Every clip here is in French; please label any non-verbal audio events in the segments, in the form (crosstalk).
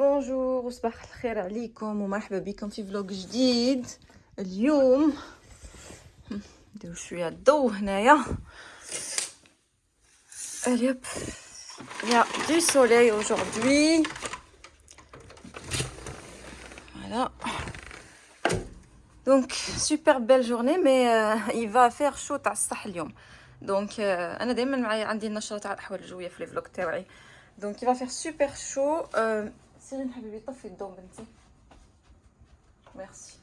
بونجور وصباح الخير عليكم ومرحبا بكم في فلوق جديد اليوم نديرو شويه الضو هنايا اليوب يا دو سوليي aujourd'hui voilà donc super belle journée mais euh, il va faire chaud تاع الصح اليوم دونك euh, انا دائما معايا عندي النشره تاع الاحوال الجويه في لي فلوق تاعي Donc il va faire super chaud. Euh, Merci.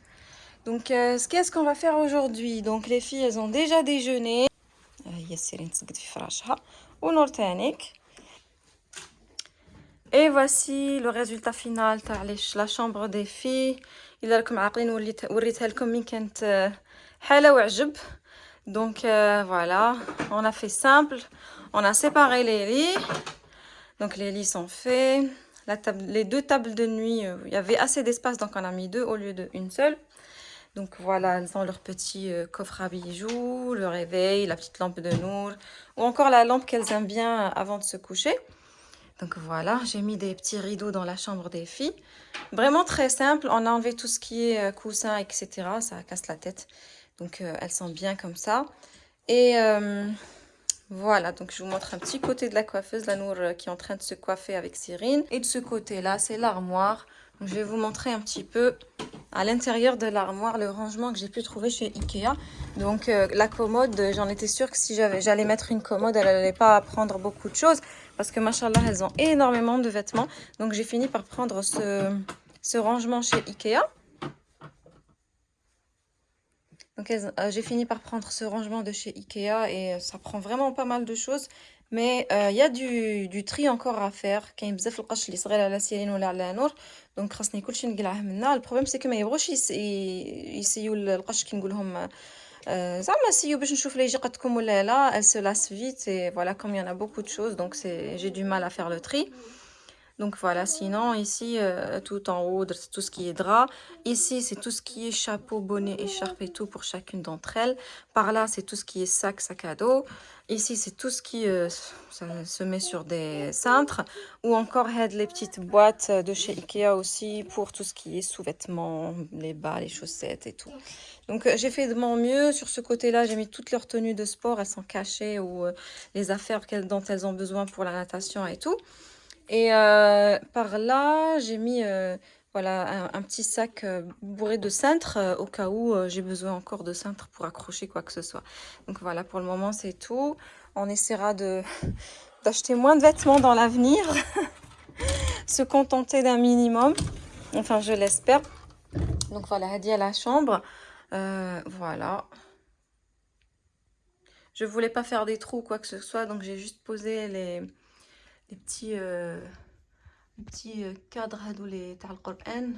Donc euh, qu'est-ce qu'on va faire aujourd'hui Donc les filles, elles ont déjà déjeuné. Et voici le résultat final la chambre des filles. Il a comme Donc euh, voilà, on a fait simple. On a séparé les lits. Donc les lits sont faits. Les deux tables de nuit, euh, il y avait assez d'espace, donc on a mis deux au lieu d'une seule. Donc voilà, elles ont leur petit euh, coffre à bijoux, le réveil, la petite lampe de Nour, ou encore la lampe qu'elles aiment bien avant de se coucher. Donc voilà, j'ai mis des petits rideaux dans la chambre des filles. Vraiment très simple, on a enlevé tout ce qui est euh, coussin, etc. Ça casse la tête. Donc elles sont bien comme ça. Et voilà, donc je vous montre un petit côté de la coiffeuse, la Nour euh, qui est en train de se coiffer avec Cyrine. Et de ce côté-là, c'est l'armoire. Je vais vous montrer un petit peu à l'intérieur de l'armoire le rangement que j'ai pu trouver chez Ikea. Donc euh, la commode, j'en étais sûre que si j'allais mettre une commode, elle n'allait pas prendre beaucoup de choses. Parce que machallah, elles ont énormément de vêtements. Donc j'ai fini par prendre ce rangement chez Ikea. Donc euh, j'ai fini par prendre ce rangement de chez Ikea et euh, ça prend vraiment pas mal de choses. Mais euh, il y a du, du tri encore à faire. كاين بزاف القش اللي صغير على سيرين ولا على نور دونك خاصني كلشي نقلعه منا البروبليم سي كو ما يبغوش يسيو القش كي نقول لهم زعما سيو باش نشوف لا يجي قدكم ولا لا elle se lasse vite et voilà comme il y en a beaucoup de choses donc c'est j'ai du mal à faire le tri donc voilà, sinon ici, euh, tout en haut, c'est tout ce qui est drap. Ici, c'est tout ce qui est chapeau, bonnet, écharpe et tout pour chacune d'entre elles. Par là, c'est tout ce qui est sac, sac à dos. Ici, c'est tout ce qui euh, se met sur des cintres. Ou encore, les petites boîtes de chez Ikea aussi pour tout ce qui est sous-vêtements, les bas, les chaussettes et tout. Donc, euh, j'ai fait de mon mieux. Sur ce côté-là, j'ai mis toutes leurs tenues de sport. Elles sont cachées ou les affaires dont elles ont besoin pour la natation et tout. Et euh, par là, j'ai mis euh, voilà, un, petit sac euh, bourré de cintres au cas où j'ai besoin encore de cintres pour accrocher quoi que ce soit. Donc voilà, pour le moment, c'est tout. On essaiera (laughs) d'acheter moins de vêtements dans l'avenir. (laughs) Se contenter d'un minimum. Enfin, je l'espère. Donc voilà, dit à la chambre. voilà. Je voulais pas faire des trous quoi que ce soit, donc j'ai juste posé les les petits, euh, petits euh, cadres Coran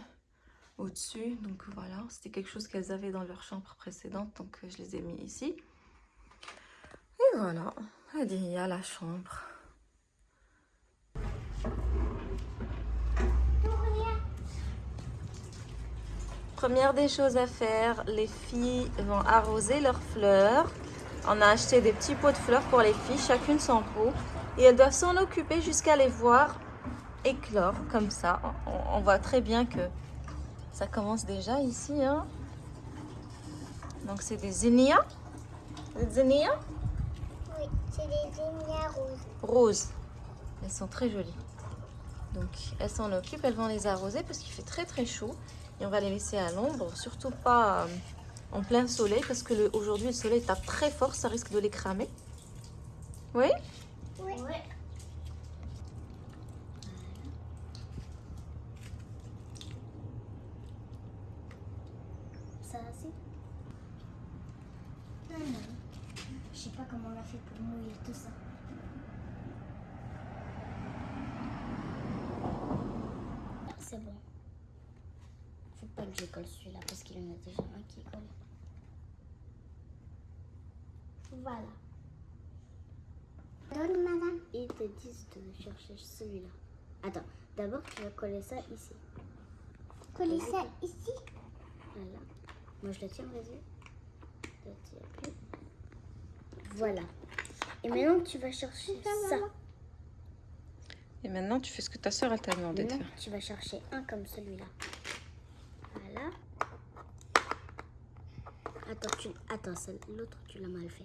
au-dessus. Donc voilà, c'était quelque chose qu'elles avaient dans leur chambre précédente, donc euh, je les ai mis ici. Et voilà, il y a la chambre. Première des choses à faire, les filles vont arroser leurs fleurs. On a acheté des petits pots de fleurs pour les filles, chacune son pot. Et elles doivent s'en occuper jusqu'à les voir éclore comme ça. On, voit très bien que ça commence déjà ici. Hein. Donc c'est des zinnias. Des zinnias? Oui, c'est des zinnias roses. Roses. Elles sont très jolies. Donc elles s'en occupent, elles vont les arroser parce qu'il fait très très chaud. Et on va les laisser à l'ombre, surtout pas euh, en plein soleil parce que aujourd'hui le soleil tape très fort, ça risque de les cramer. Oui? Oui. Ça va Non, non. Je sais pas comment on a fait pour mouiller tout ça. C'est bon. Faut pas que je colle celui-là parce qu'il y en a déjà un qui colle. Voilà madame. Ils te disent de chercher celui-là. Attends, d'abord tu vas coller ça ici. Coller ça ici? Voilà. Moi je le tiens, vas-y. Je le tiens plus. Voilà. Et maintenant tu vas chercher ça. Et maintenant, tu fais ce que ta soeur t'a demandé de faire. tu vas chercher un comme celui-là. Voilà. Attends, tu... Attends, l'autre, tu l'as mal fait.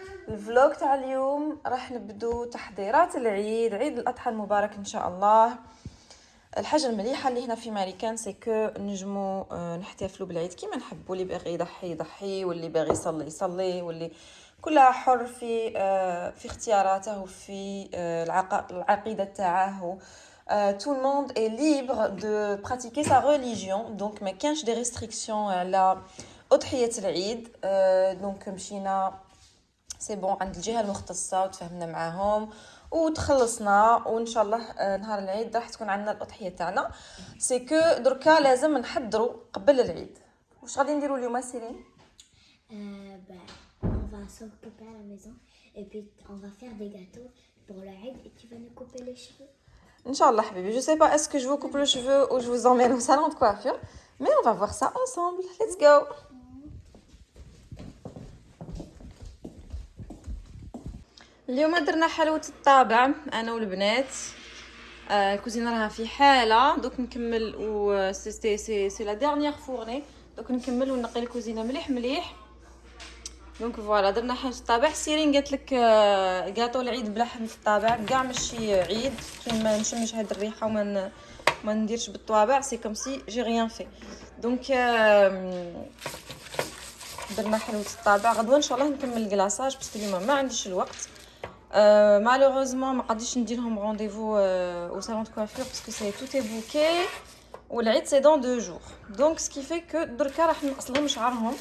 الفلوق تاع اليوم راح نبدو تحضيرات العيد عيد الأضحى المبارك إن شاء الله. الحاجة المليحة اللي هنا في ماريكان سي كو نجمو آه، نحتفلوا بالعيد كيما نحبوا اللي باغي يضحي يضحي. واللي باغي يصلي يصلي. واللي كلها حر في آه، في اختياراته وفي آه، العق- العقيدة تاعه. tout le monde est libre de pratiquer sa religion. Donc ما كانش دي restrictions على أضحية العيد. دونك مشينا سي بون عند الجهة المختصة وتفهمنا معاهم وتخلصنا وإن شاء الله آه، نهار العيد راح تكون عندنا الأضحية تاعنا. سي كو دركا لازم نحضروا قبل العيد. واش غادي نديروا اليوم سيرين؟ ان شاء الله حبيبي جو سي با اسكو جو كوب لو شيفو أو جو زومين أو سالون دو كوافير مي اون فا سا انصامبل ليتس جو اليوم درنا حلوة الطابع أنا والبنات. آه، الكوزينة راها في حالة. دوك نكمل و سي سي سي, سي لا ديرنيير فورني دوك نكمل ونقي الكوزينة مليح مليح. دونك فوالا درنا حاجة الطابع. سيرين قالت لك آه، كاطو العيد بلحم في الطابع. كاع ماشي عيد. كي ما نشمش هاد الريحة وما ما نديرش بالطوابع سي كوم سي جي ريان في دونك درنا حلوة الطابع. غدوة إن شاء الله نكمل الكلاصاج باسكو اليوم ما عنديش الوقت. Euh, malheureusement, je ne peux rendez-vous euh, au salon de coiffure parce que est, tout est bouqué. Ou c'est dans deux jours. Donc, ce qui fait que hein.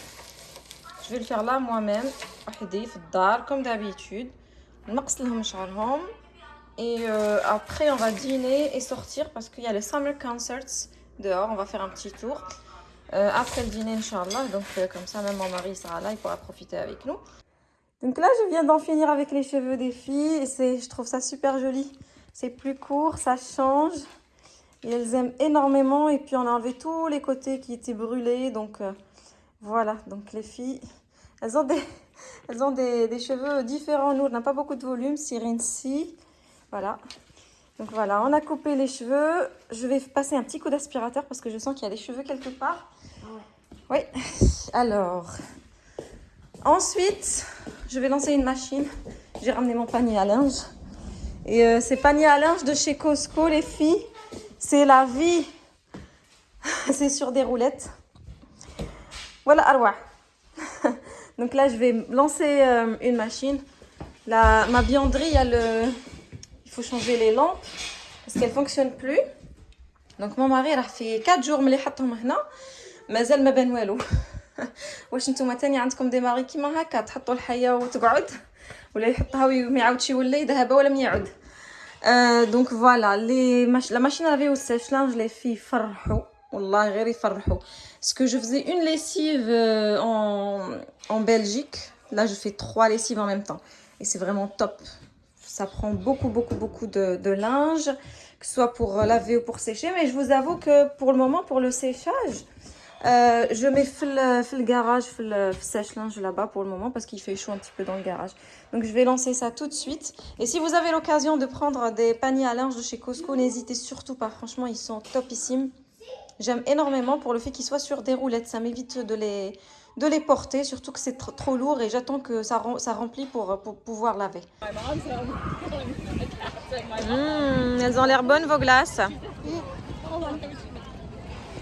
je vais le faire là moi-même, comme d'habitude. Et euh, après, on va dîner et sortir parce qu'il y a les Summer Concerts dehors. On va faire un petit tour euh, après le dîner, Inch'Allah. Donc, comme ça, même mon mari sera là, il pourra profiter avec nous donc là je viens d'en finir avec les cheveux des filles et je trouve ça super joli. C'est plus court ça change. Et elles aiment énormément et puis on a enlevé tous les côtés qui étaient brûlés. Donc euh, voilà. Donc les filles elles ont des (laughs) elles ont des, des cheveux différents. Nous on n'a pas beaucoup de volume Cyrine si. Voilà. Donc voilà on a coupé les cheveux. Je vais passer un petit coup d'aspirateur parce que je sens qu'il y a des cheveux quelque part. Oui. (laughs) Alors Ensuite, je vais lancer une machine. J'ai ramené mon panier à linge. Et euh, ces paniers à linge de chez Costco, les filles, c'est la vie. (laughs) c'est sur des roulettes. Voilà, Arwa. (laughs) Donc là, je vais lancer euh, une machine. La, ma bianderie, elle, euh, il faut changer les lampes parce qu'elles ne fonctionnent plus. Donc mon mari, il a fait 4 jours, mais les maintenant. Mais elle m'a ben واش نتوما تاني عندكم دي ماري كيما هكا تحطوا الحيه وتقعد ولا يحطها وما يعاودش يولي ذهب ولا من يعود آه دونك فوالا لي ماش... لا ماشين لافي والسيش لانج لي في يفرحوا والله غير يفرحوا باسكو جو faisais une lessive euh, en en Belgique là je fais trois lessives en même temps et c'est vraiment top ça prend beaucoup beaucoup beaucoup de, de linge que ce soit pour laver ou pour sécher mais je vous avoue que pour le moment pour le séchage Euh, je mets le garage, le sèche-linge là-bas pour le moment parce qu'il fait chaud un petit peu dans le garage. Donc je vais lancer ça tout de suite. Et si vous avez l'occasion de prendre des paniers à linge de chez Costco, n'hésitez surtout pas. Franchement, ils sont topissimes. J'aime énormément pour le fait qu'ils soient sur des roulettes. Ça m'évite de les, de les porter, surtout que c'est trop, lourd et j'attends que ça, remplit pour, pouvoir laver. Mmh, elles ont l'air bonnes vos glaces. Mmh.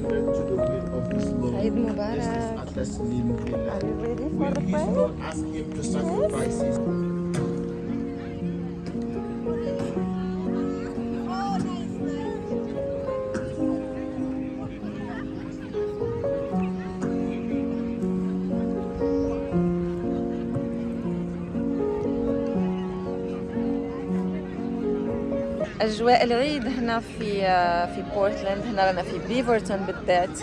Idrisa to the will of his Lord. Eid This Mubarak. is a Taslim Billah. Are you ready for the prayer? Lord asked him to sacrifice his أجواء العيد هنا في في بورتلاند هنا رانا في بيفرتون بالذات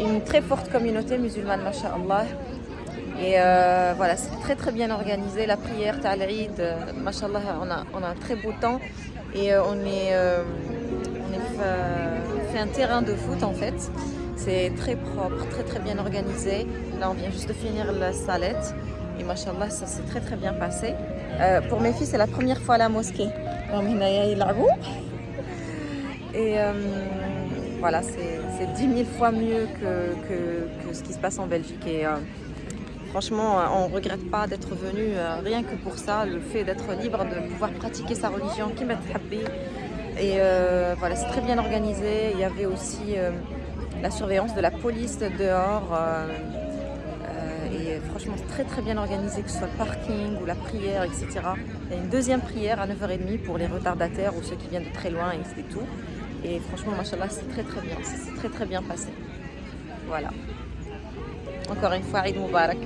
une très forte communauté musulmane ما شاء الله et euh, voilà c'est très très bien organisé la prière تاع العيد euh, ما شاء الله on a on a un très beau temps et euh, on est euh, on est fait, fait un terrain de foot en fait c'est très propre très très bien organisé là on vient juste de finir la salette et machallah ça s'est très très bien passé Euh, pour mes filles c'est la première fois à la mosquée راهم هنايا يلعبوا et euh, voilà c'est c'est 10 000 fois mieux que, que, que ce qui se passe en Belgique et euh, franchement euh, on regrette pas d'être venu euh, rien que pour ça le fait d'être libre de pouvoir pratiquer sa religion qui m'a et euh, voilà c'est très bien organisé il y avait aussi euh, la surveillance de la police dehors franchement très très bien organisé que ce soit le parking ou la prière etc il y a une deuxième prière à 9h30 pour les retardataires ou ceux qui viennent de très loin et tout et franchement machallah c'est très très bien. C'est très très bien passé. Voilà. Encore une fois Eid Mubarak